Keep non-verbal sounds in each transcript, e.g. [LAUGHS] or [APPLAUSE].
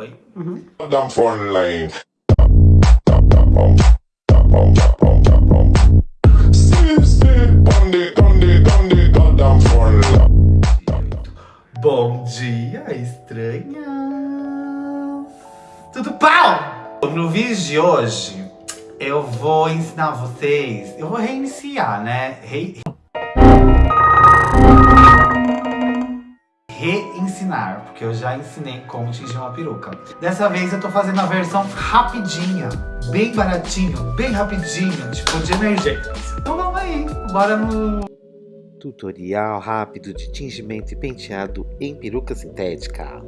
Foi? Uhum. Bom dia, estranhas! Tudo pau? No vídeo de hoje, eu vou ensinar vocês... Eu vou reiniciar, né? Re... Reensinar, porque eu já ensinei como tingir uma peruca. Dessa vez eu tô fazendo a versão rapidinha, bem baratinho, bem rapidinho, tipo de emergência. Então vamos aí, bora no Tutorial rápido de tingimento e penteado em peruca sintética.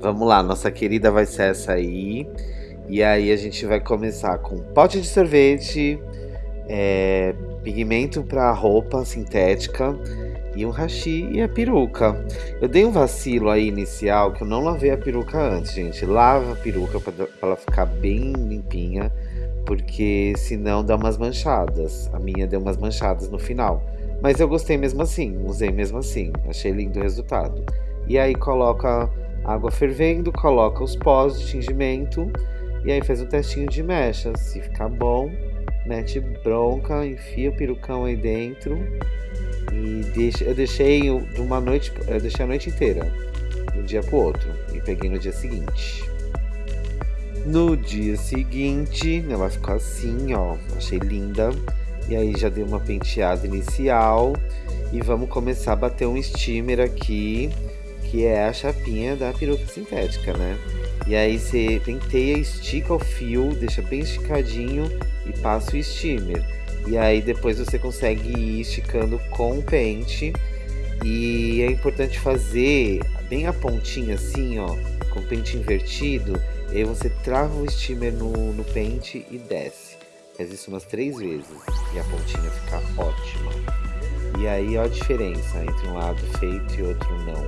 Vamos lá, nossa querida vai ser essa aí. E aí a gente vai começar com pote de sorvete, é, pigmento para roupa sintética e um hashi e a peruca. Eu dei um vacilo aí inicial que eu não lavei a peruca antes, gente. Lava a peruca para ela ficar bem limpinha, porque senão dá umas manchadas. A minha deu umas manchadas no final. Mas eu gostei mesmo assim, usei mesmo assim, achei lindo o resultado. E aí coloca água fervendo, coloca os pós de tingimento e aí faz um testinho de mecha. Se ficar bom, mete bronca, enfia o perucão aí dentro e deixa, eu deixei de uma noite, eu deixei a noite inteira, de um dia pro outro, e peguei no dia seguinte. No dia seguinte, ela ficou assim, ó, achei linda. E aí já dei uma penteada inicial e vamos começar a bater um steamer aqui, que é a chapinha da peruca sintética, né? E aí você penteia, estica o fio, deixa bem esticadinho e passa o steamer. E aí depois você consegue ir esticando com o pente. E é importante fazer bem a pontinha assim, ó, com o pente invertido. E aí você trava o steamer no, no pente e desce. Faz isso umas três vezes e a pontinha fica ótima. E aí ó a diferença entre um lado feito e outro não.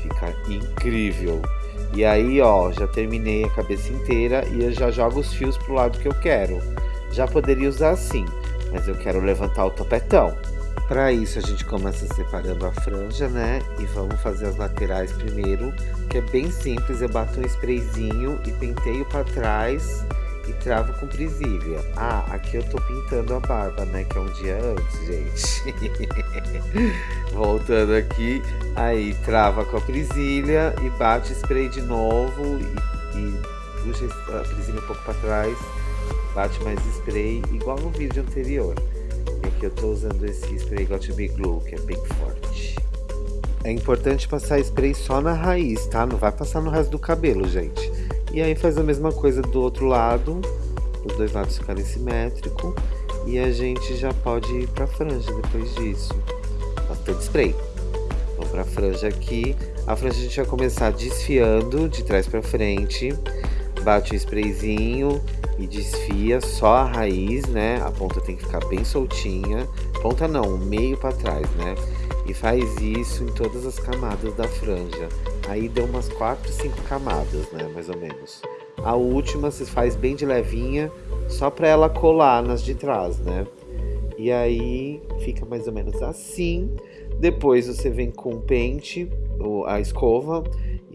Fica incrível. E aí ó, já terminei a cabeça inteira e eu já jogo os fios pro lado que eu quero. Já poderia usar assim, mas eu quero levantar o topetão. Para isso a gente começa separando a franja, né? E vamos fazer as laterais primeiro, que é bem simples. Eu bato um sprayzinho e penteio para trás e travo com presilha. Ah, aqui eu tô pintando a barba, né? Que é um dia antes, gente. [LAUGHS] Voltando aqui, aí trava com a presilha e bate spray de novo e, e puxa a presilha um pouco para trás, bate mais spray, igual no vídeo anterior. E aqui eu tô usando esse spray Got Be Glue, que é bem forte. É importante passar spray só na raiz, tá? Não vai passar no resto do cabelo, gente. E aí faz a mesma coisa do outro lado, os dois lados ficarem simétricos. E a gente já pode ir pra franja depois disso. Bastante spray. Vamos pra franja aqui. A franja a gente vai começar desfiando de trás pra frente. Bate o sprayzinho e desfia só a raiz, né? A ponta tem que ficar bem soltinha. Ponta não, meio pra trás, né? E faz isso em todas as camadas da franja. Aí deu umas 4, 5 camadas, né, mais ou menos. A última você faz bem de levinha, só para ela colar nas de trás, né? E aí fica mais ou menos assim. Depois você vem com o pente, a escova,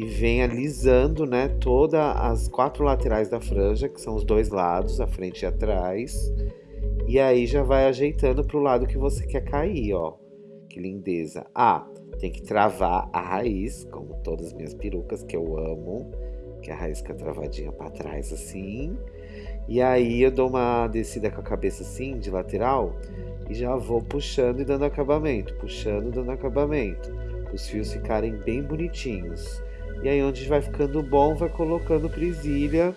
e vem alisando, né, todas as quatro laterais da franja, que são os dois lados, a frente e atrás. E aí já vai ajeitando para o lado que você quer cair, ó. Que lindeza. Ah, tem que travar a raiz, como todas as minhas perucas, que eu amo. Que a raiz fica travadinha para trás assim. E aí eu dou uma descida com a cabeça assim, de lateral. E já vou puxando e dando acabamento. Puxando e dando acabamento. Os fios ficarem bem bonitinhos. E aí onde vai ficando bom, vai colocando presilha.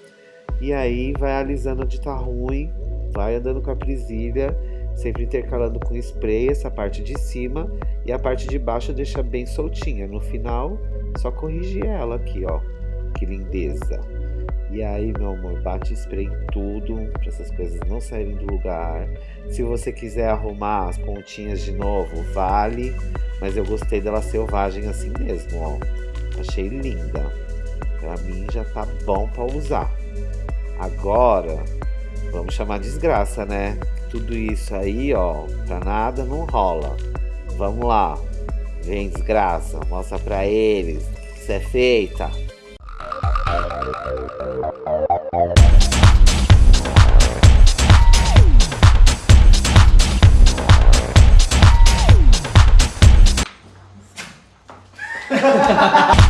E aí vai alisando onde tá ruim. Vai andando com a presilha sempre intercalando com spray essa parte de cima e a parte de baixo deixa bem soltinha. No final, só corrigir ela aqui, ó. Que lindeza. E aí, meu amor, bate spray em tudo, para essas coisas não saírem do lugar. Se você quiser arrumar as pontinhas de novo, vale. Mas eu gostei dela selvagem assim mesmo, ó. Achei linda. Pra mim já tá bom pra usar. Agora, vamos chamar desgraça, né? tudo isso aí, ó, pra nada não rola. Vamos lá. Vem, desgraça. Mostra pra eles que isso é feita. Viu, [LAUGHS]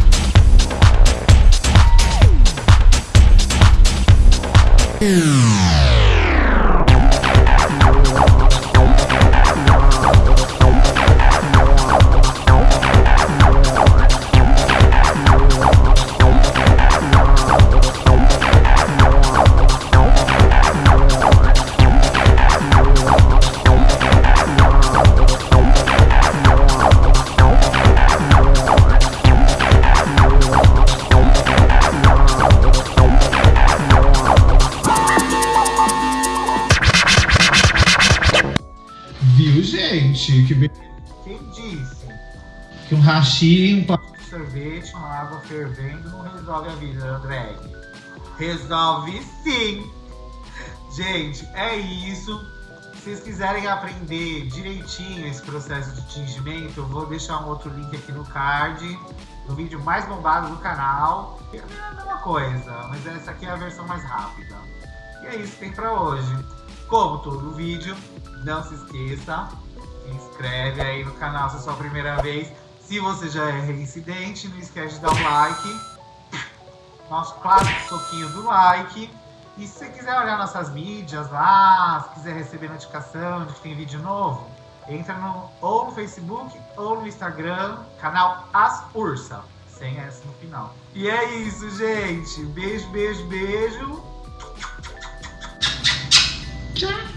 gente? Que be... Quem disse que um hashi, um papo de sorvete, uma água fervendo não resolve a vida da drag? Resolve sim! Gente, é isso. Se vocês quiserem aprender direitinho esse processo de tingimento, eu vou deixar um outro link aqui no card, no vídeo mais bombado do canal. É a mesma coisa, mas essa aqui é a versão mais rápida. E é isso que tem pra hoje. Como todo vídeo, não se esqueça, inscreve aí no canal se é a sua primeira vez. Se você já é reincidente, não esquece de dar um like. Nosso clássico soquinho do like. E se você quiser olhar nossas mídias lá, se quiser receber notificação de que tem vídeo novo, entra no, ou no Facebook ou no Instagram, canal As Ursa, sem S no final. E é isso, gente. Beijo, beijo, beijo. Tchau.